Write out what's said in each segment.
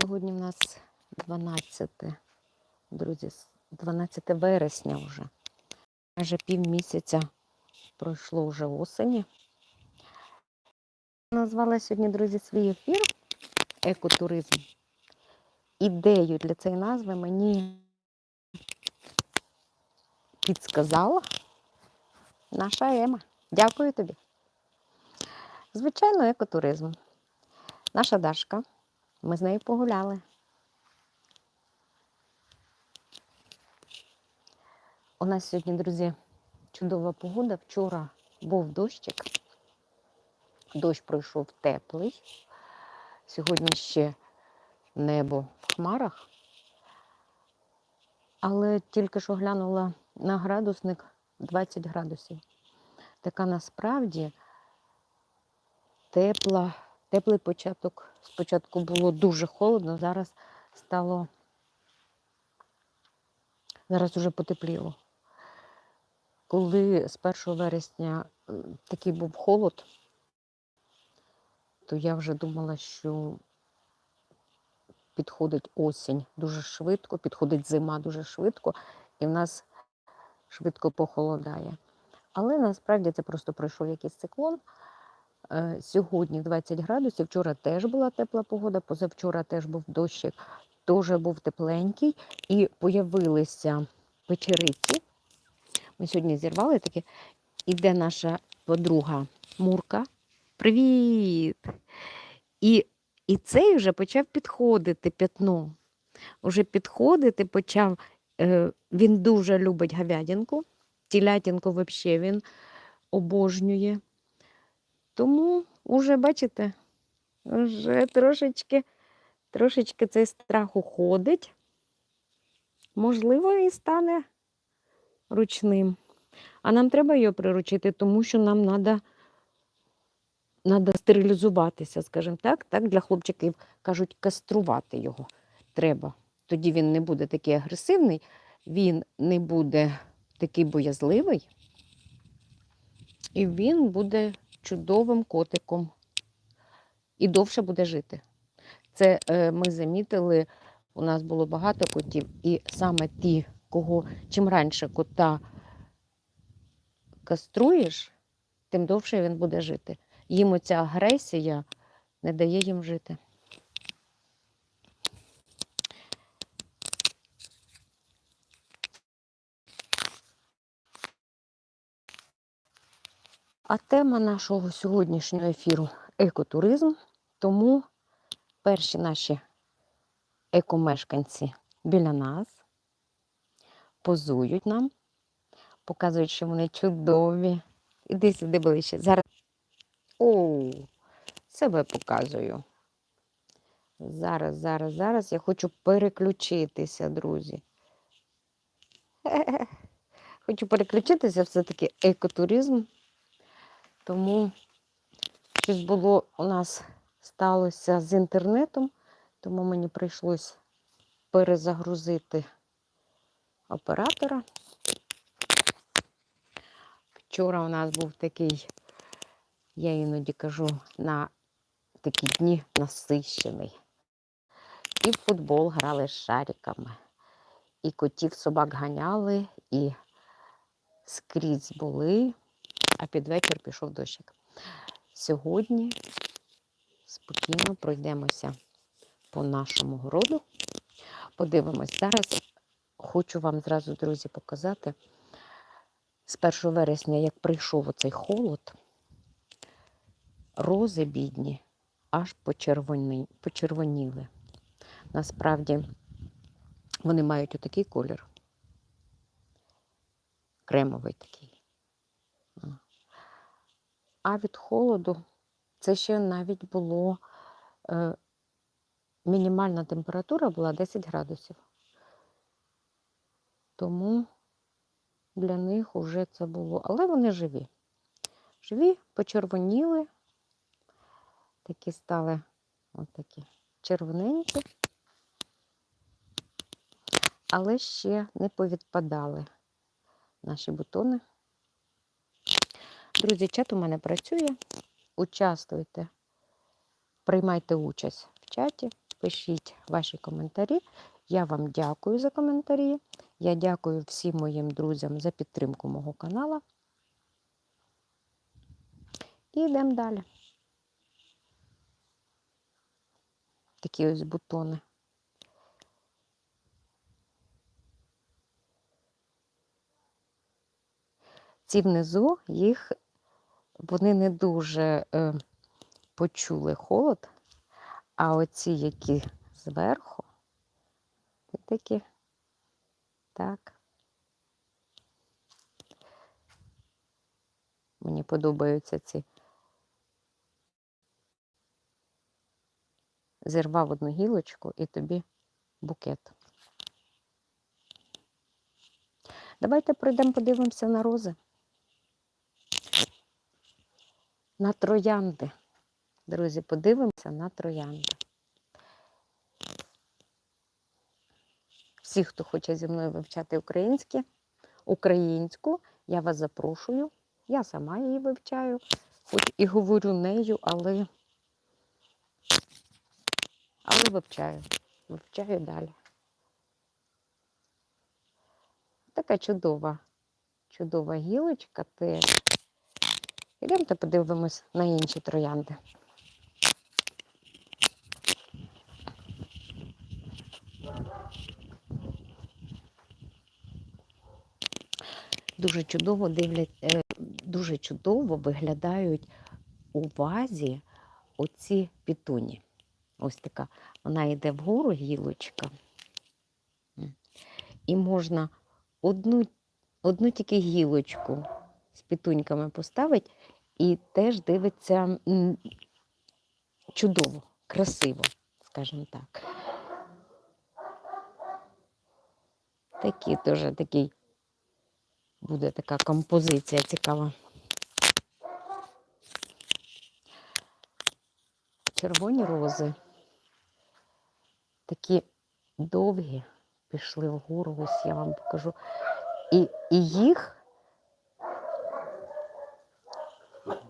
Сьогодні в нас 12, друзі, 12 вересня вже. Майже пів місяця пройшло вже осені. Назвала сьогодні, друзі, свій ефір екотуризм. Ідею для цієї назви мені підсказала наша Ема. Дякую тобі. Звичайно, екотуризм. Наша Дашка. Ми з нею погуляли. У нас сьогодні, друзі, чудова погода. Вчора був дощик. Дощ пройшов теплий. Сьогодні ще небо в хмарах. Але тільки що глянула на градусник 20 градусів. Така насправді тепла, теплий початок. Спочатку було дуже холодно, зараз стало, зараз уже потепліло. Коли з 1 вересня такий був холод, то я вже думала, що підходить осінь дуже швидко, підходить зима дуже швидко, і в нас швидко похолодає. Але насправді це просто пройшов якийсь циклон. Е, Сьогодні 20 градусів, вчора теж була тепла погода, позавчора теж був дощик, теж був тепленький, і появилися печериці. Ми сьогодні зірвали таке. Іде наша подруга Мурка. Привіт! І, і цей вже почав підходити п'ятно. Уже підходити почав. Е, він дуже любить говядинку. Тілятинку взагалі він обожнює. Тому вже, бачите, вже трошечки, трошечки цей страх уходить. Можливо, і стане ручним. А нам треба його приручити, тому що нам треба надо стерилізуватися, скажімо так. Так, для хлопчиків кажуть, каструвати його треба. Тоді він не буде такий агресивний, він не буде такий боязливий, і він буде чудовим котиком і довше буде жити. Це е, ми замітили, у нас було багато котів, і саме ті, кого чим раніше кота каструєш, тим довше він буде жити. Їм оця агресія не дає їм жити. А тема нашого сьогоднішнього ефіру екотуризм. Тому перші наші екомешканці біля нас позують нам, показують, що вони чудові. Іди сюди ближче. Зараз. О, себе показую. Зараз, зараз, зараз я хочу переключитися, друзі. Хочу переключитися все-таки екотуризм. Тому щось було у нас сталося з інтернетом, тому мені прийшлось перезагрузити оператора. Вчора у нас був такий, я іноді кажу, на такі дні насищений. І в футбол грали з шариками, і котів собак ганяли, і скрізь були а під вечір пішов дощик. Сьогодні спокійно пройдемося по нашому городу. Подивимось. Зараз хочу вам зразу, друзі, показати з 1 вересня, як прийшов оцей холод, рози бідні аж почервоні, почервоніли. Насправді вони мають отакий колір. Кремовий такий. А від холоду це ще навіть було е, мінімальна температура була 10 градусів. Тому для них вже це було. Але вони живі. Живі, почервоніли, такі стали от такі червоненькі, але ще не повідпадали наші бутони. Друзі, чат у мене працює. Участвуйте, приймайте участь в чаті, пишіть ваші коментарі. Я вам дякую за коментарі. Я дякую всім моїм друзям за підтримку мого каналу. І йдемо далі. Такі ось бутони. Ці внизу їх вони не дуже е, почули холод, а оці, які зверху, такі так. Мені подобаються ці. Зірвав одну гілочку і тобі букет. Давайте пройдемо, подивимося на рози. На троянди. Друзі, подивимося на троянди. Всі, хто хоче зі мною вивчати українське, українську, я вас запрошую. Я сама її вивчаю, хоч і говорю нею, але, але вивчаю. Вивчаю далі. Така чудова, чудова гілочка теж. Ідемте подивимось на інші троянди. Дуже чудово дивлять, е, дуже чудово виглядають у вазі оці пітуні. Ось така. Вона йде вгору гілочка. І можна одну, одну тільки гілочку з пітуньками поставити, і теж дивиться чудово, красиво, скажімо так. Такі теж такий буде така композиція цікава. Червоні рози такі довгі пішли вгору, ось я вам покажу. І, і їх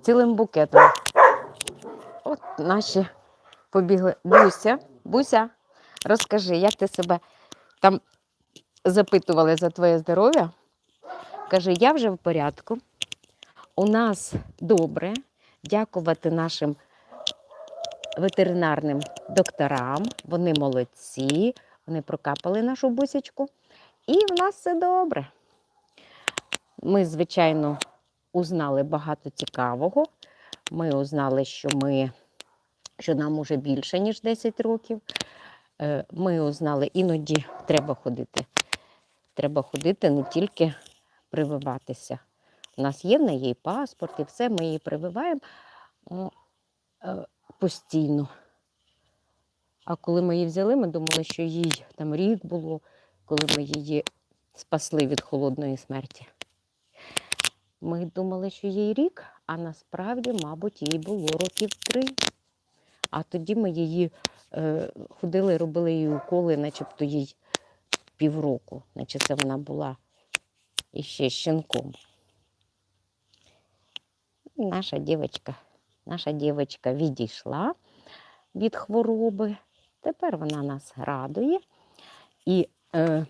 цілим букетом. От наші побігли. Буся, Буся, розкажи, як ти себе там запитували за твоє здоров'я? Каже, я вже в порядку. У нас добре. Дякувати нашим ветеринарним докторам. Вони молодці, вони прокапали нашу бусечку. І в нас все добре. Ми, звичайно, узнали багато цікавого. Ми узнали, що ми, що нам уже більше, ніж 10 років. Е, Ми узнали, іноді треба ходити. Треба ходити не тільки прививатися. У нас є в неї паспорт, і все, ми її прививаємо е, постійно. А коли ми її взяли, ми думали, що їй там рік було, коли ми її спасли від холодної смерті. Ми думали, що їй рік, а насправді, мабуть, їй було років три. А тоді ми її е, ходили, робили їй уколи, начебто їй півроку, наче це вона була іще щенком. Наша дівчинка, наша дівчинка відійшла від хвороби. Тепер вона нас радує. І е,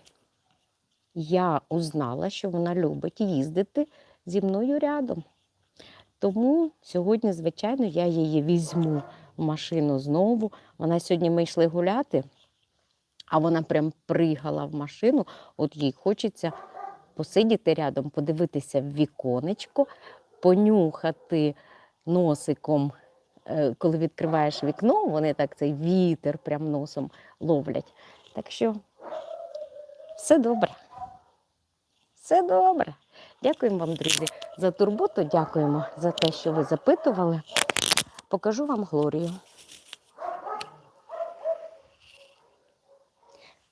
я узнала, що вона любить їздити зі мною рядом. Тому сьогодні, звичайно, я її візьму в машину знову. Вона сьогодні ми йшли гуляти, а вона прям пригала в машину. От їй хочеться посидіти рядом, подивитися в віконечко, понюхати носиком, е, коли відкриваєш вікно, вони так цей вітер прям носом ловлять. Так що все добре. Все добре. Дякуємо вам, друзі, за турботу. Дякуємо за те, що ви запитували. Покажу вам Глорію.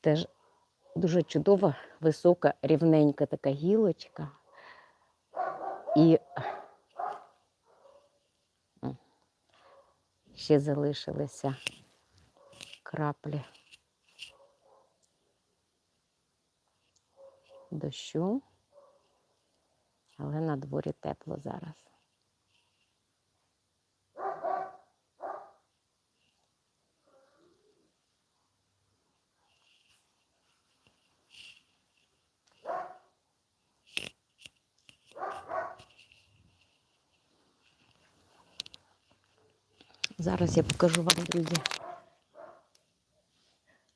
Теж дуже чудова, висока, рівненька така гілочка. І ще залишилися краплі дощу, але на дворі тепло зараз. Зараз я покажу вам, друзі,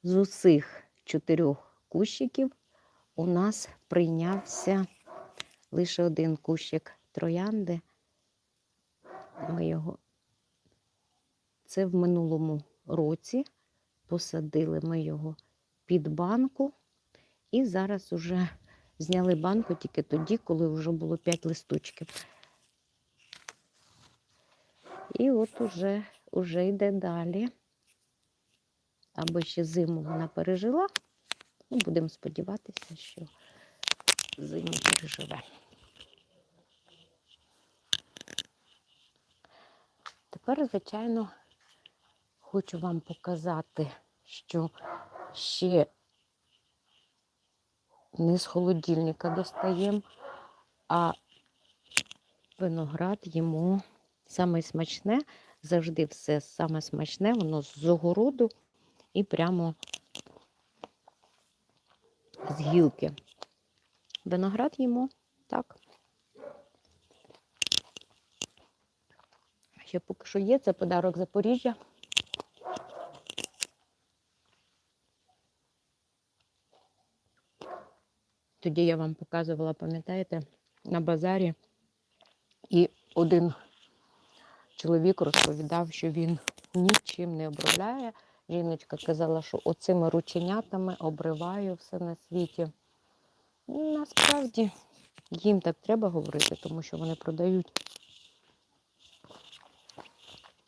з усіх чотирьох кущиків у нас прийнявся лише один кущик троянди. Ми його це в минулому році посадили ми його під банку, і зараз уже зняли банку тільки тоді, коли вже було 5 листочків. І от уже, уже йде далі. Або ще зиму вона пережила. Ну, будемо сподіватися, що зиму переживе. Тепер, звичайно, хочу вам показати, що ще не з холодильника достаємо, а виноград йому саме смачне, завжди все саме смачне, воно з огороду і прямо з гілки. Виноград йому так. Ще поки що є, це подарок Запоріжжя. Тоді я вам показувала, пам'ятаєте, на базарі, і один чоловік розповідав, що він нічим не обробляє. Жіночка казала, що оцими рученятами обриваю все на світі. Насправді їм так треба говорити, тому що вони продають.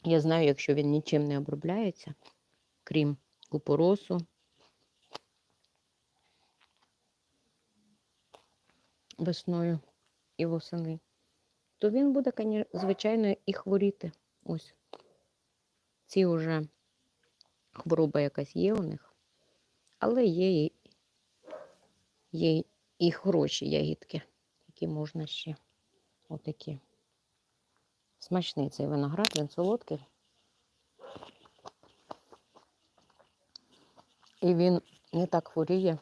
Я знаю, якщо він нічим не обробляється, крім купоросу, весною і восени, то він буде, звичайно, і хворіти. Ось. Ці вже хвороба якась є у них, але є є і хороші ягідки, які можна ще отакі. Смачний цей виноград, він солодкий. І він не так хворіє,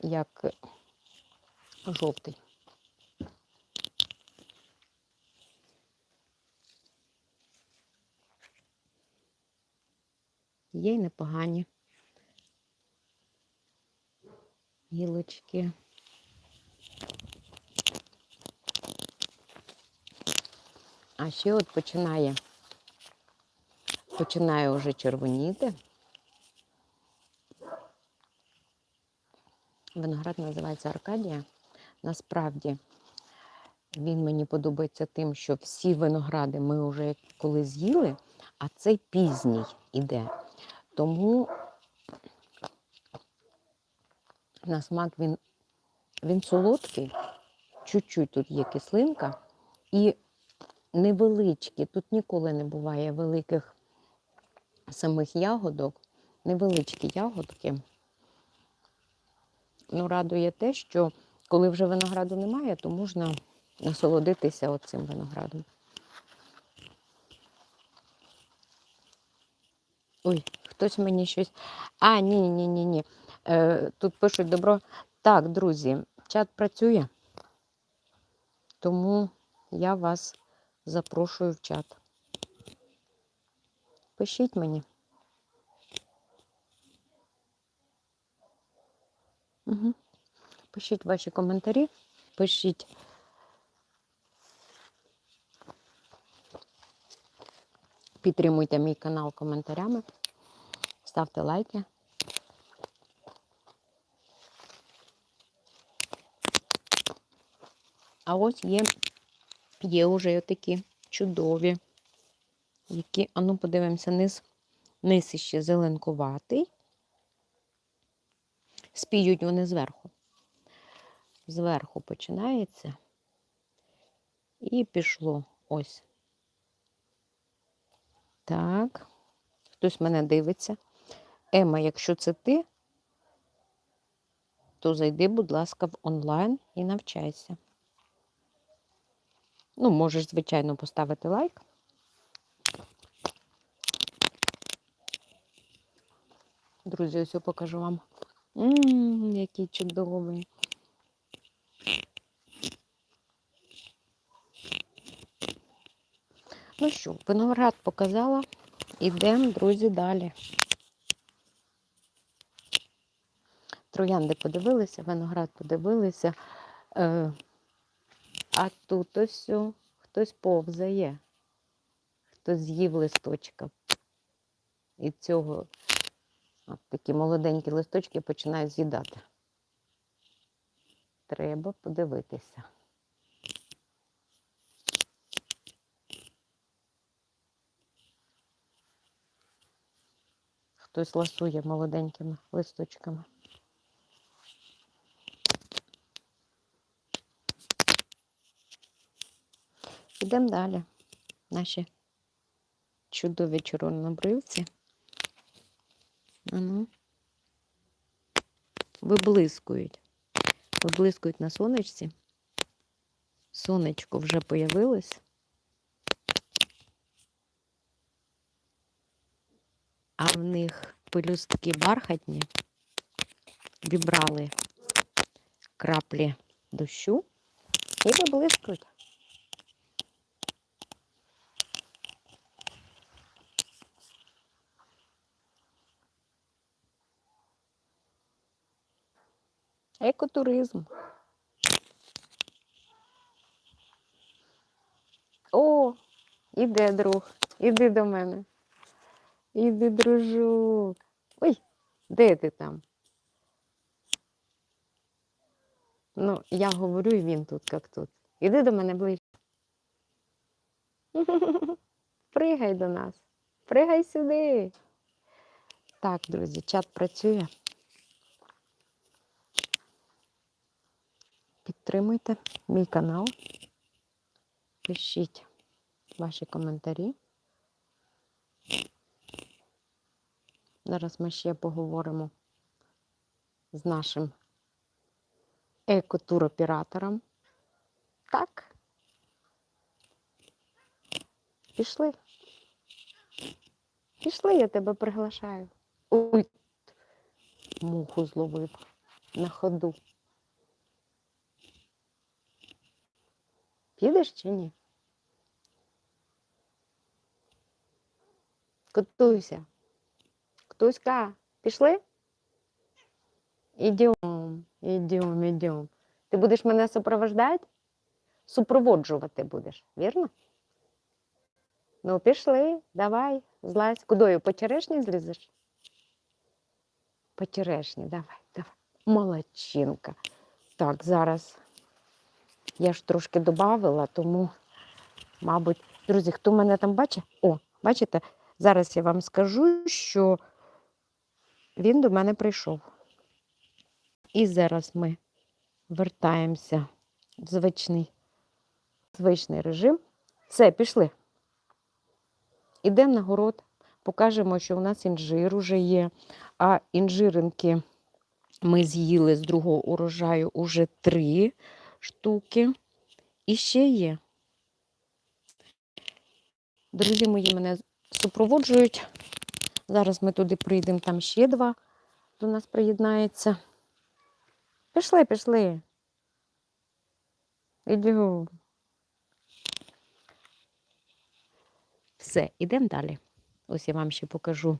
як жовтий. Є й непогані гілочки. А ще от починає, починає вже червоніти. Виноград називається Аркадія. Насправді він мені подобається тим, що всі виногради ми вже коли з'їли, а цей пізній іде. Тому на смак він, він солодкий, чуть-чуть тут є кислинка і невеличкі. Тут ніколи не буває великих самих ягодок, невеличкі ягодки. Ну, радує те, що коли вже винограду немає, то можна насолодитися оцим виноградом. Ой, хтось мені щось. А, ні, ні, ні, ні. Е, Тут пишуть добро. Так, друзі, чат працює, тому я вас запрошую в чат. Пишіть мені. Угу. Пишіть ваші коментарі, пишіть. Підтримуйте мій канал коментарями, ставте лайки. А ось є, є вже такі чудові, які, а ну подивимося, низ, низ іще зеленкуватий. Спіють вони зверху. Зверху починається. І пішло ось. Так. Хтось мене дивиться. Ема, якщо це ти, то зайди, будь ласка, в онлайн і навчайся. Ну, можеш, звичайно, поставити лайк. Друзі, ось я покажу вам. Ммм, який чудовий. Ну, що, виноград показала. Ідемо, друзі, далі. Троянди подивилися, виноград подивилися. А тут ось хтось повзає, хтось з'їв листочка. І цього от такі молоденькі листочки починають з'їдати. Треба подивитися. Хтось ласує молоденькими листочками. Ідемо далі. Наші чудові чорнобривці. Ану. Виблискують. Виблискують на сонечці. Сонечко вже появилось. А в них пелюстки бархатні, вібрали краплі дощу і виблискують. Екотуризм. О, іде друг, іди до мене. Іди, дружок. Ой, де ти там? Ну, я говорю, і він тут, як тут. Іди до мене ближче. Пригай до нас. Пригай сюди. Так, друзі, чат працює. Підтримуйте мій канал. Пишіть ваші коментарі. Зараз ми ще поговоримо з нашим екотуроператором. Так. Пішли. Пішли, я тебе приглашаю. Ой, муху зловив на ходу. Підеш чи ні? Котуйся. Ктуська, пішли? Ідем, ідем, ідем. Ти будеш мене супровождати? Супроводжувати будеш, вірно? Ну, пішли, давай, злазь. Кудою по черешні злізеш? По черешні, давай, давай. Молодчинка. Так, зараз я ж трошки додавила, тому, мабуть, друзі, хто мене там бачить? О, бачите, зараз я вам скажу, що він до мене прийшов. І зараз ми вертаємося в звичний, звичний режим. Все, пішли. Ідемо на город, покажемо, що у нас інжир уже є, а інжиринки ми з'їли з другого урожаю уже три штуки. І ще є. Друзі мої мене супроводжують. Зараз ми туди прийдемо, там ще два до нас приєднається. Пішли, пішли. Ідемо. Все, ідемо далі. Ось я вам ще покажу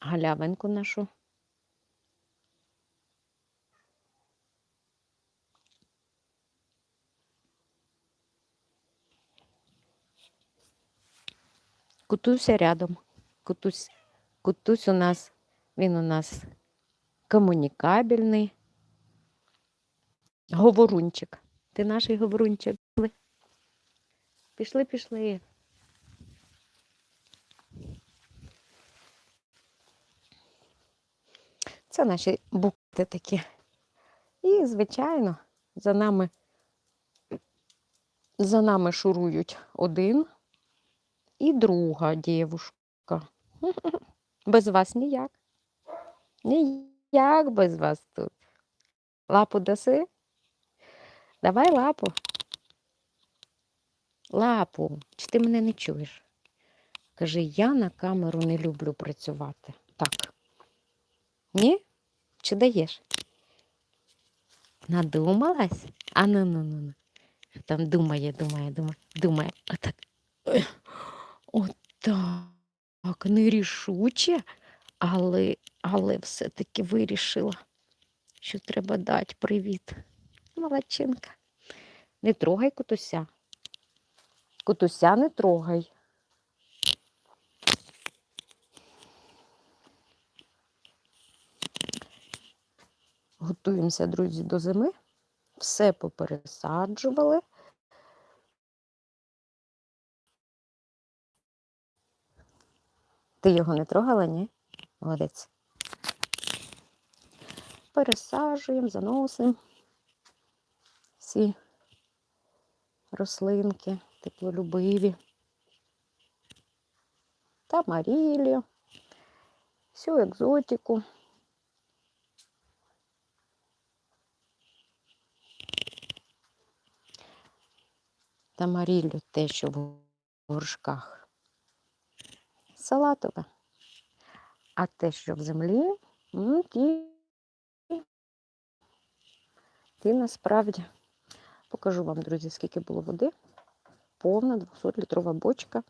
галявинку нашу. Кутуся рядом. Кутусь, кутусь у нас, він у нас комунікабельний. Говорунчик. Ти наш говорунчик. Пішли. Пішли. Це наші букти такі. І, звичайно, за нами, за нами шурують один і друга дівушка. Без вас ніяк. Ніяк без вас тут. Лапу даси? Давай лапу. Лапу, чи ти мене не чуєш? Каже, я на камеру не люблю працювати. Так. Ні? Чи даєш? Надумалась? А ну ну ну ну. Там думає, думає, думає, думає. Отак. Отак, нерішуче, але, але все-таки вирішила, що треба дати привіт. Молодчинка. Не трогай кутуся. Кутуся не трогай. Готуємося, друзі, до зими. Все попересаджували. Ти його не трогала, ні? Молодець. Пересаджуємо, заносимо всі рослинки, теплолюбиві. Та марілію, всю екзотику. Та марілю те, що в горшках. Салатове. А те, що в землі, м, ті, ті насправді покажу вам, друзі, скільки було води. Повна 200-літрова бочка.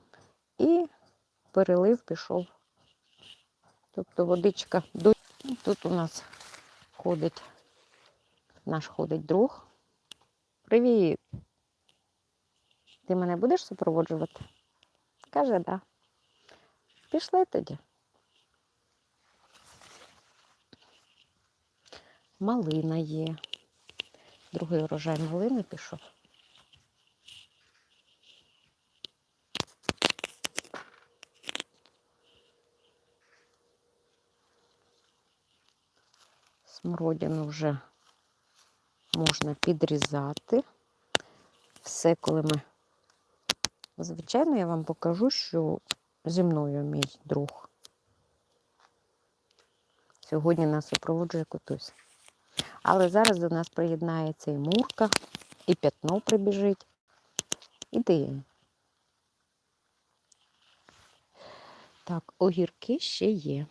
І перелив пішов. Тобто водичка до. Тут у нас ходить, наш ходить друг. Привіт! Ти мене будеш супроводжувати? Каже, да. Пішли тоді. Малина є. Другий урожай малини пішов. Смородину вже можна підрізати. Все, коли ми. Звичайно, я вам покажу, що зі мною мій друг. Сьогодні нас супроводжує котусь. Але зараз до нас приєднається і Мурка, і п'ятно прибіжить. Іди. Так, огірки ще є.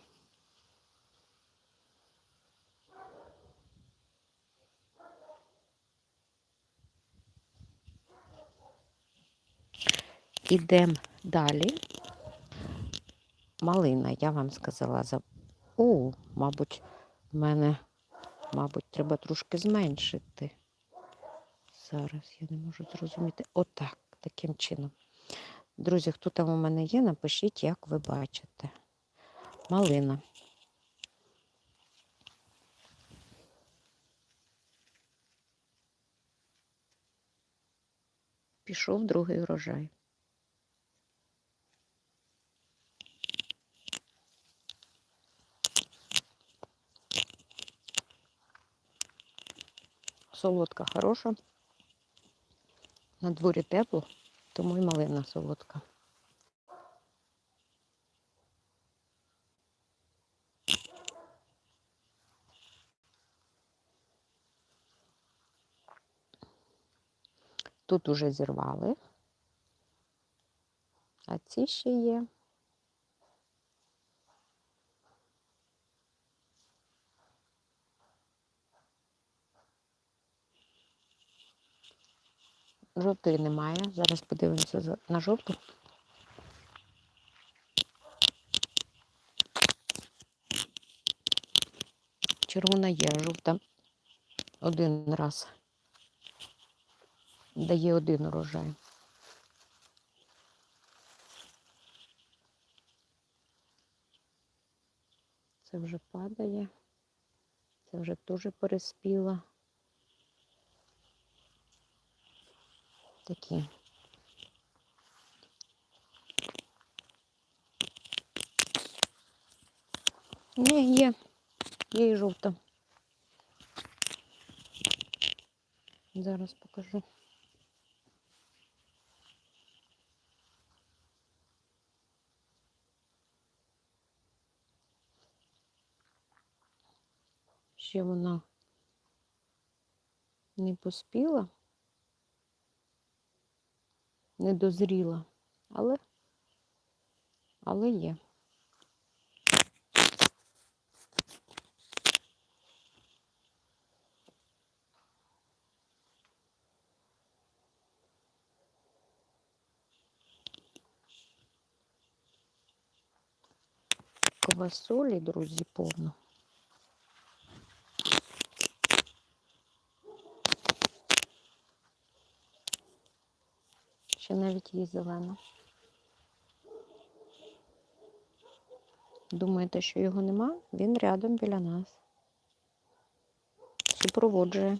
Ідемо далі. Малина, я вам сказала, за... О, мабуть, в мене, мабуть, треба трошки зменшити. Зараз я не можу зрозуміти. Отак, таким чином. Друзі, хто там у мене є, напишіть, як ви бачите. Малина. Пішов другий урожай. Солодка хороша. На дворі тепло, тому і малина солодка. Тут уже зірвали, а ці ще є. Жовтої немає. Зараз подивимося на жовту. Червона є, жовта один раз. Дає один урожай. Це вже падає. Це вже теж переспіла. Такі. Ні, є. Є і жовта. Зараз покажу. Ще вона не поспіла, не дозріла, але, але є. Квасолі, друзі, повно. Ще навіть є зелена. Думаєте, що його нема? Він рядом біля нас. Супроводжує.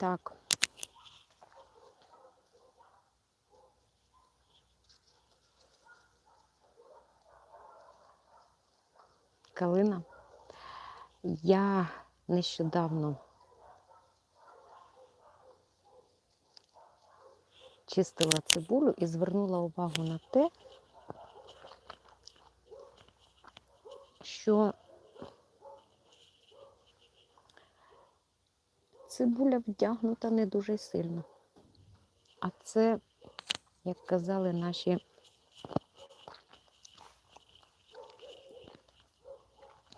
Так. Калина. Я нещодавно чистила цибулю і звернула увагу на те, що цибуля вдягнута не дуже сильно. А це, як казали наші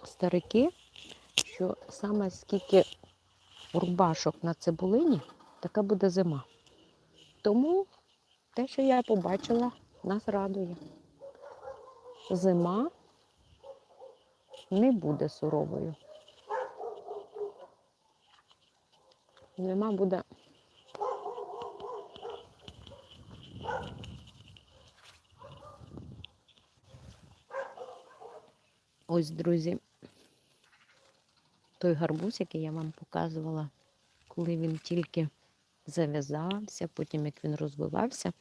старики, що саме скільки рубашок на цибулині, така буде зима. Тому те, що я побачила, нас радує. Зима не буде суровою. Зима буде ось, друзі, той гарбуз, який я вам показувала, коли він тільки зав'язався, потім як він розвивався,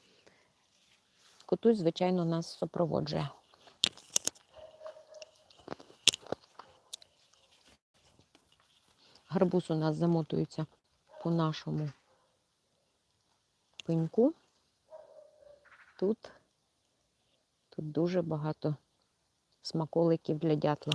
котусь, звичайно, нас супроводжує. Гарбуз у нас замотується по нашому пеньку. Тут, тут дуже багато смаколиків для дятла.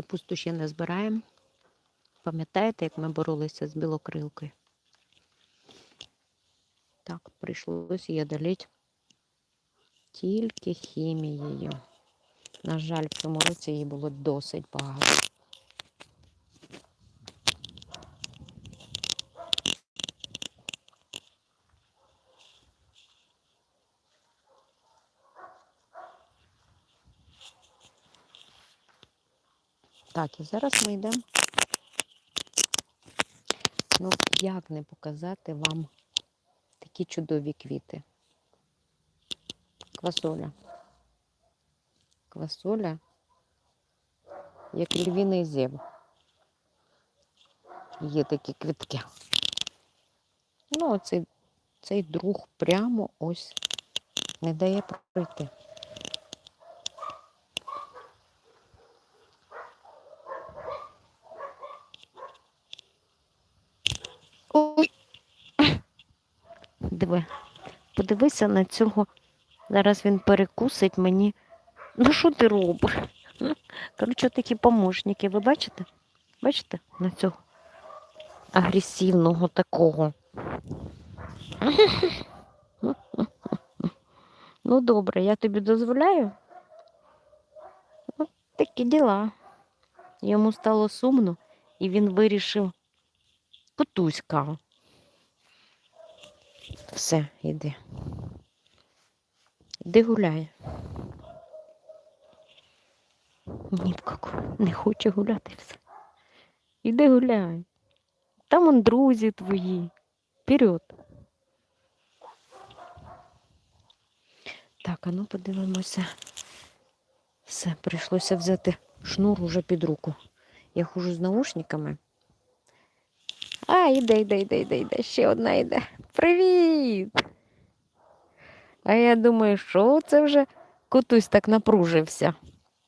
Капусту ще не збираємо. Пам'ятаєте, як ми боролися з білокрилкою? Так, прийшлося її одоліти тільки хімією. На жаль, в цьому році її було досить багато. Так, і зараз ми йдемо. Ну, як не показати вам такі чудові квіти. Квасоля. Квасоля, як львіний зєв. Є такі квітки. Ну, оцей цей друг прямо ось не дає пройти. Ой. Диви, подивися на цього. Зараз він перекусить мені. Ну, що ти робиш? Коротше, такі помощники, ви бачите? Бачите на цього агресивного такого? Ну, добре, я тобі дозволяю. От такі діла. Йому стало сумно, і він вирішив Котуська. Все, йди. Іди гуляй. Ні в каку, не хоче гуляти все. Іди гуляй. Там он друзі твої. Вперед. Так, а ну подивимося. Все, прийшлося взяти шнур уже під руку. Я хожу з наушниками. А, іде, іде, іде, іде, іде. Ще одна йде. Привіт! А я думаю, що це вже котусь так напружився.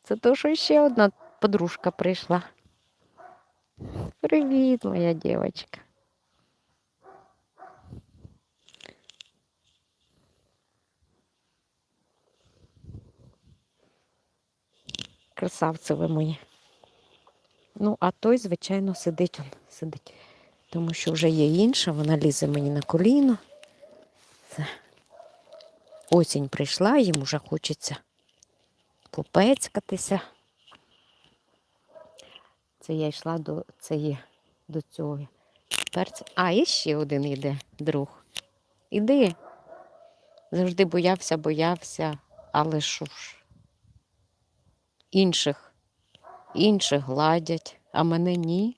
Це то, що ще одна подружка прийшла. Привіт, моя дівчинка. Красавці ви мої. Ну, а той, звичайно, сидить он, сидить. Тому що вже є інша, вона лізе мені на коліно. Це осінь прийшла, їм уже хочеться попецькатися. Це я йшла до цієї, до цього перця. А, і ще один йде друг. Іди. Завжди боявся, боявся, але що ж. Інших, інших гладять, а мене ні.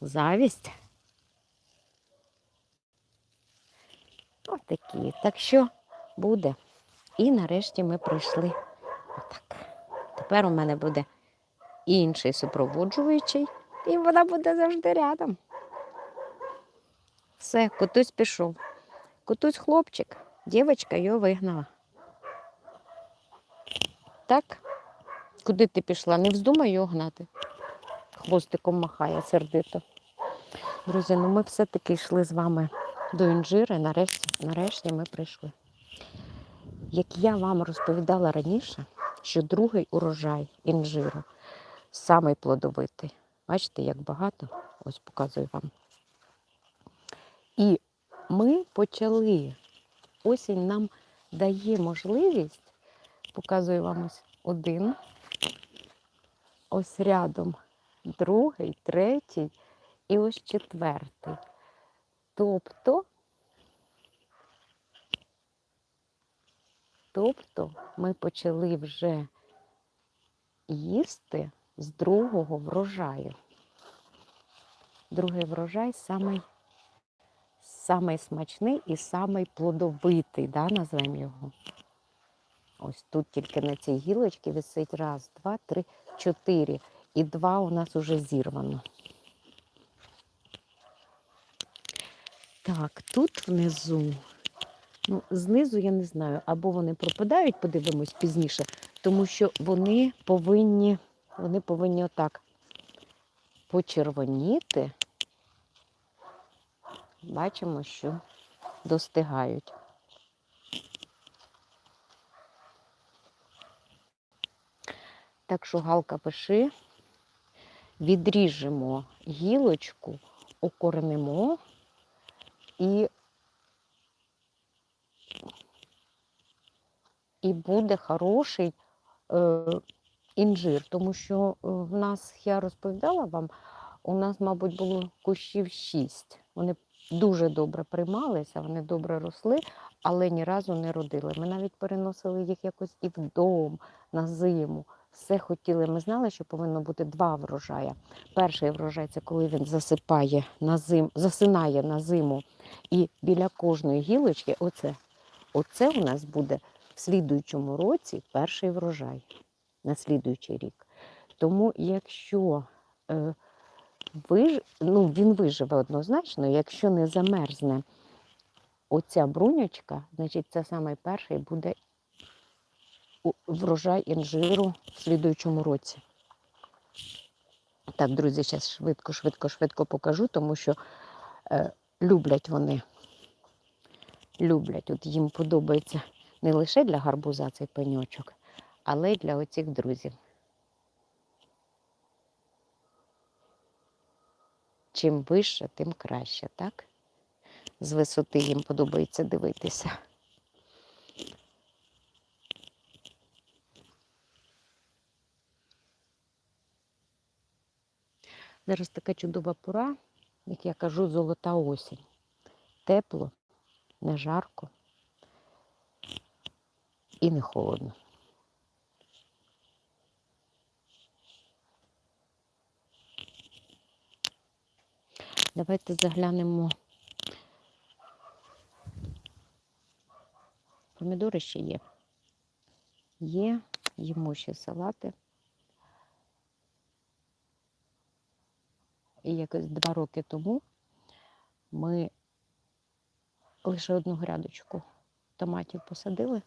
Завість. Ось такі. Так що буде. І нарешті ми прийшли. Отак. Тепер у мене буде інший супроводжуючий, і вона буде завжди рядом. Все, котусь пішов. Котусь хлопчик, дівчинка його вигнала. Так? Куди ти пішла? Не вздумай його гнати. Хвостиком махає сердито. Друзі, ну ми все-таки йшли з вами до інжири. Нарешті, нарешті ми прийшли. Як я вам розповідала раніше, що другий урожай інжиру самий плодовитий. Бачите, як багато? Ось показую вам. І ми почали. Осінь нам дає можливість, показую вам ось один, ось рядом другий, третій і ось четвертий. Тобто, тобто ми почали вже їсти з другого врожаю. Другий врожай самий, самий смачний і самий плодовитий, да, назвемо його. Ось тут тільки на цій гілочці висить раз, два, три, чотири. І два у нас уже зірвано. Так, тут внизу, ну, знизу я не знаю, або вони пропадають, подивимось пізніше, тому що вони повинні, вони повинні отак почервоніти. Бачимо, що достигають. Так що галка пиши, відріжемо гілочку, окорнемо і, і буде хороший е, інжир. Тому що е, в нас, я розповідала вам, у нас, мабуть, було кущів шість. Вони дуже добре приймалися, вони добре росли, але ні разу не родили. Ми навіть переносили їх якось і вдома на зиму. Все хотіли. Ми знали, що повинно бути два врожая. Перший врожай це коли він засипає на зим, засинає на зиму. І біля кожної гілочки, оце, оце у нас буде в слідуючому році перший врожай на слідуючий рік. Тому якщо е, виж... ну, він виживе однозначно, якщо не замерзне оця бруньочка, значить це саме перший буде врожай інжиру в слідуючому році. Так, друзі, зараз швидко, швидко, швидко покажу, тому що е, люблять вони. Люблять. От їм подобається не лише для гарбуза цей пеньочок, але й для оцих друзів. Чим вище, тим краще, так? З висоти їм подобається дивитися. Зараз така чудова пора, як я кажу, золота осінь. Тепло, не жарко і не холодно. Давайте заглянемо. Помідори ще є. Є, їмо ще салати. І якось два роки тому ми лише одну грядочку томатів посадили.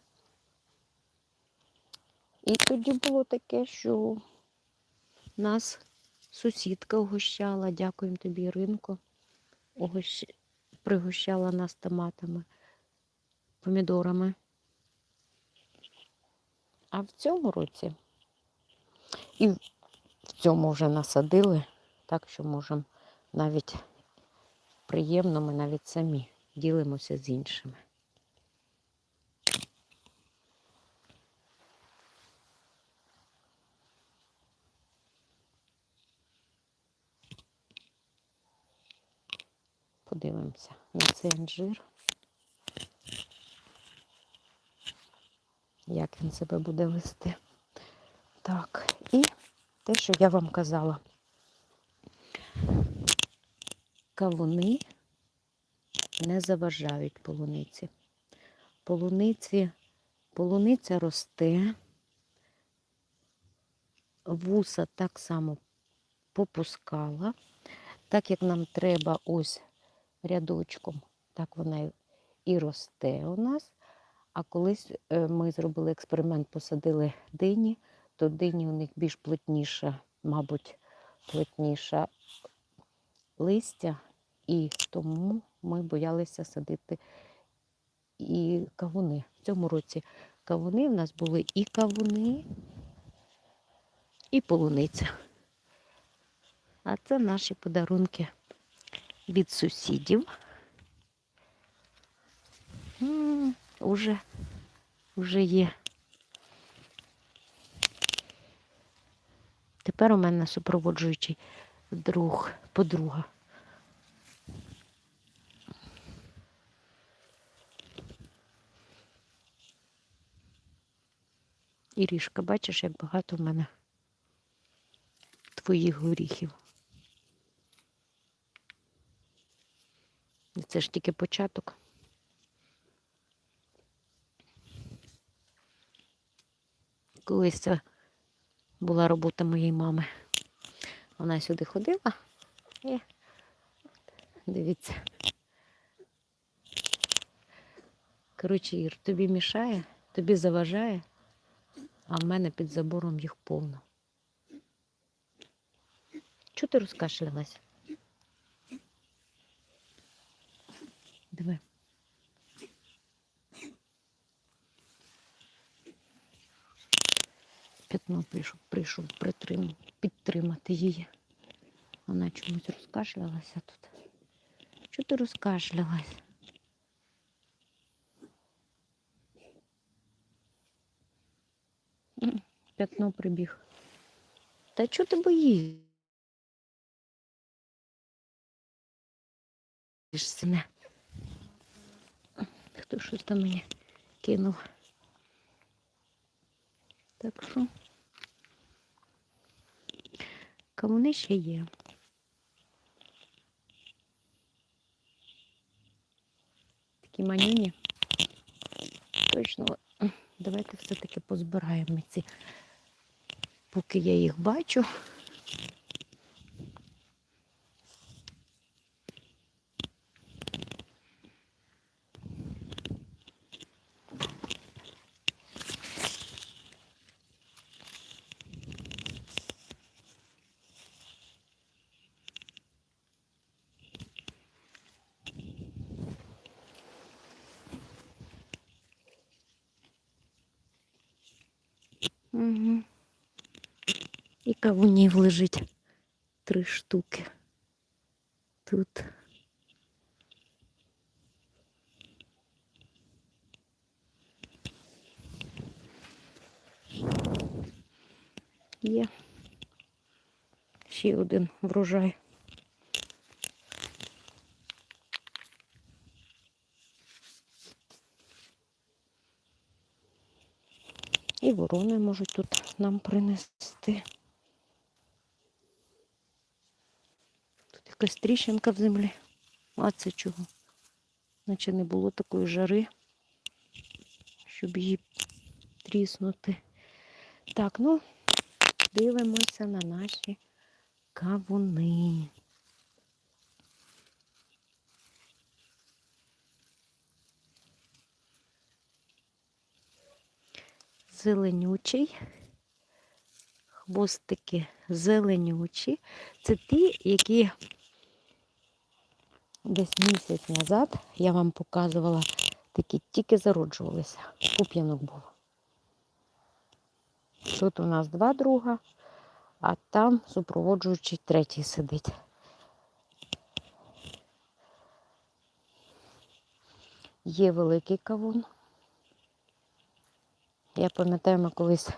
І тоді було таке, що нас сусідка угощала, дякуємо тобі, Іринко, угощ... пригощала нас томатами, помідорами. А в цьому році і в цьому вже насадили, так що можемо навіть приємно, ми навіть самі ділимося з іншими. Подивимося на цей інжир. Як він себе буде вести. Так, і те, що я вам казала. Кавуни не заважають полуниці. Полуниці, полуниця росте, вуса так само попускала. Так як нам треба ось рядочком, так вона і- росте у нас. А колись е, ми зробили експеримент, посадили дині, то дині у них більш плотніша, мабуть, плотніша листя, і тому ми боялися садити і кавуни. В цьому році кавуни в нас були і кавуни, і полуниця. А це наші подарунки від сусідів. М, Уже, уже є. Тепер у мене супроводжуючий друг, подруга. Ірішка, бачиш, як багато в мене твоїх горіхів. Це ж тільки початок. Колись це була робота моєї мами. Вона сюди ходила і дивіться. Коротше, Ір, тобі мішає, тобі заважає, а в мене під забором їх повно. Чого ти розкашлялась? Диви. П'ятно прийшов, прийшов притрим, підтримати її. Вона чомусь розкашлялася тут. Чого ти розкашлялась? П'ятно прибіг. Та чого ти боїшся? Не. Хто щось там мені кинув? Так що кавуни ще є. Такі маніні. Точно, давайте все-таки позбираємо ці, поки я їх бачу. Угу. І кавунів лежить три штуки. Тут. Є ще один врожай. Можуть тут нам принести. Тут якась тріщинка в землі. А це чого? Наче не було такої жари, щоб її тріснути. Так, ну, дивимося на наші кавуни. Зеленючий. Хвостики зеленючі. Це ті, які десь місяць назад я вам показувала, такі тільки зароджувалися. Пуп'янок був. Тут у нас два друга, а там супроводжуючий третій сидить. Є великий кавун. Я пам'ятаю, ми колись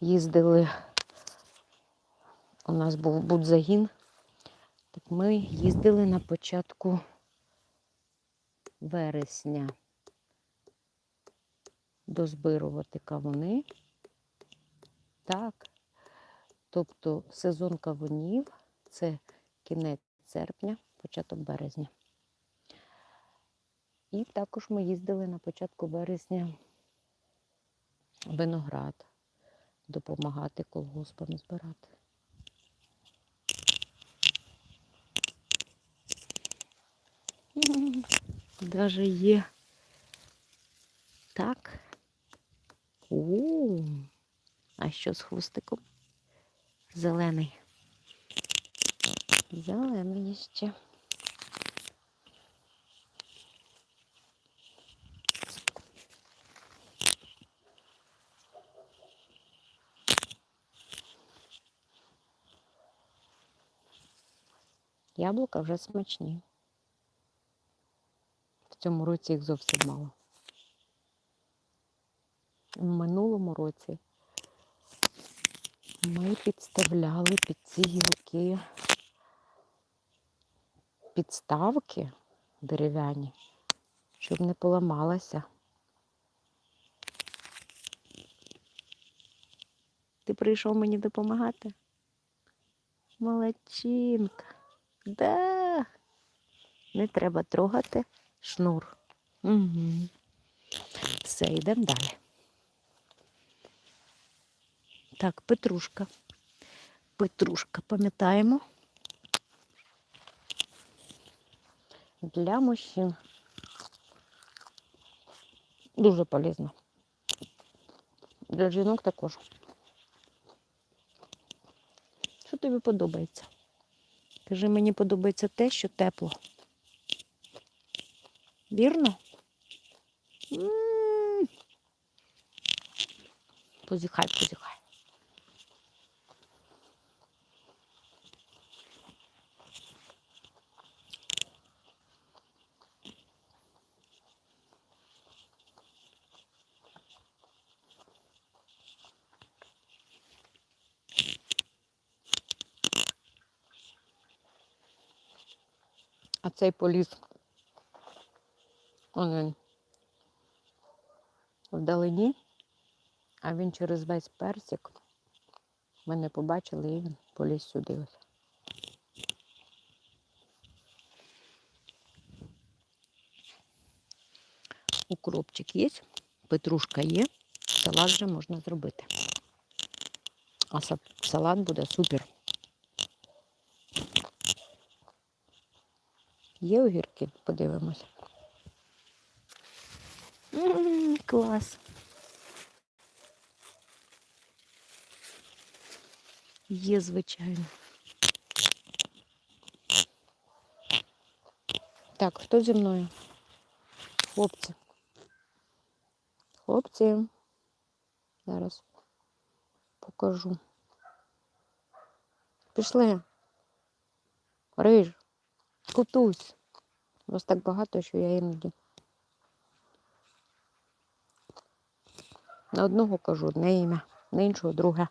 їздили, у нас був будзагін, так ми їздили на початку вересня дозбирувати кавуни. Так. Тобто сезон кавунів це кінець серпня, початок березня. І також ми їздили на початку березня виноград допомагати колгоспам збирати. Даже є так. У, а що з хвостиком? Зелений. Зелений ще. Яблука вже смачні. В цьому році їх зовсім мало. В минулому році ми підставляли під ці гілки підставки дерев'яні, щоб не поламалася. Ти прийшов мені допомагати? Молодчинка. Да. Не треба трогати шнур. Угу. Все, йдемо далі. Так, петрушка. Петрушка, пам'ятаємо. Для мужчин. Дуже полезно. Для жінок також. Що тобі подобається? Кажи, мені подобається те, що тепло. Вірно? М. Позіхай, позіхай. А цей поліз. Он він. Вдалині, а він через весь персик. Ми не побачили і він поліз сюди. Ось. Укропчик є, петрушка є, салат вже можна зробити. А са- салат буде супер. Є огірки? Подивимось. М, Клас. Є, звичайно. Так, хто зі мною? Хлопці. Хлопці. Зараз покажу. Пішли. Риж. Кутусь. Вас так багато, що я іноді. На одного кажу одне ім'я, на іншого друге.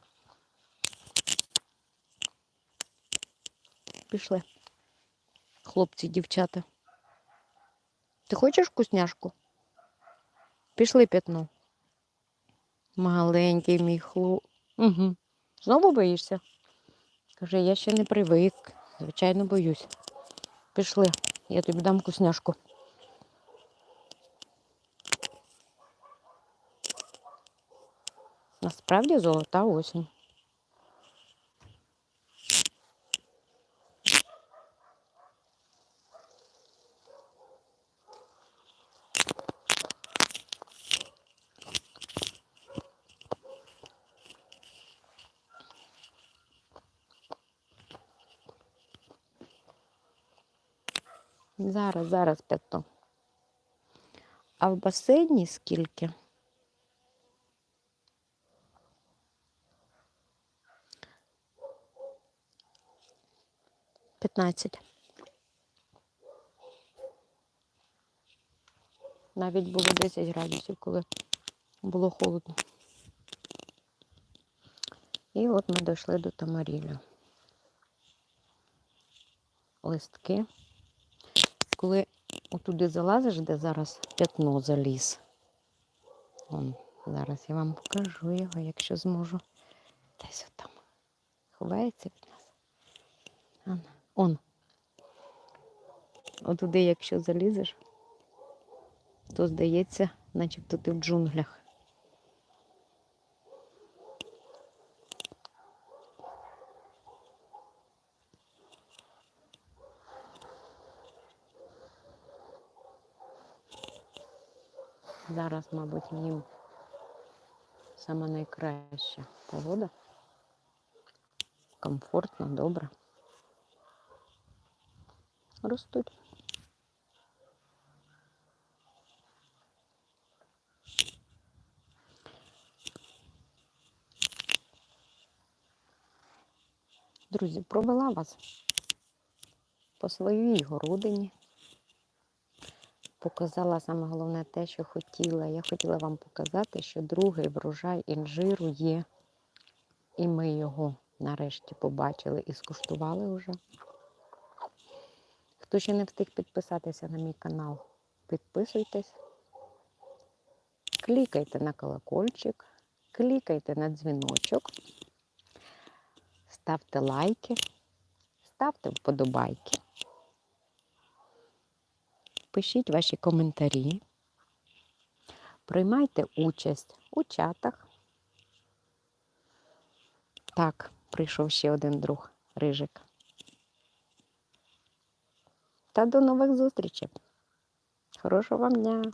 Пішли. Хлопці, дівчата. Ти хочеш вкусняшку? Пішли п'ятно. Маленький мій хлоп. Угу. Знову боїшся? Каже, я ще не привик. Звичайно, боюсь. Пішли, я тобі дам вкусняшку. Насправді золота осінь. Зараз, зараз п'ято. А в басейні скільки? П'ятнадцять. Навіть було 10 градусів, коли було холодно. І от ми дійшли до Тамарілю. Листки. Коли отуди залазиш, де зараз п'ятно заліз. Вон, зараз я вам покажу його, якщо зможу. Десь отам. Ховається від нас. Он. Отуди, якщо залізеш, то здається, начебто ти в джунглях. Зараз, мабуть, в нім саме найкраща погода. Комфортно, добре. Ростуть. Друзі, провела вас по своїй городині. Показала саме головне те, що хотіла. Я хотіла вам показати, що другий врожай інжиру є. І ми його нарешті побачили і скуштували вже. Хто ще не встиг підписатися на мій канал, підписуйтесь. Клікайте на колокольчик, клікайте на дзвіночок, ставте лайки, ставте вподобайки. Пишіть ваші коментарі, приймайте участь у чатах. Так, прийшов ще один друг Рижик. Та до нових зустрічей. Хорошого вам дня!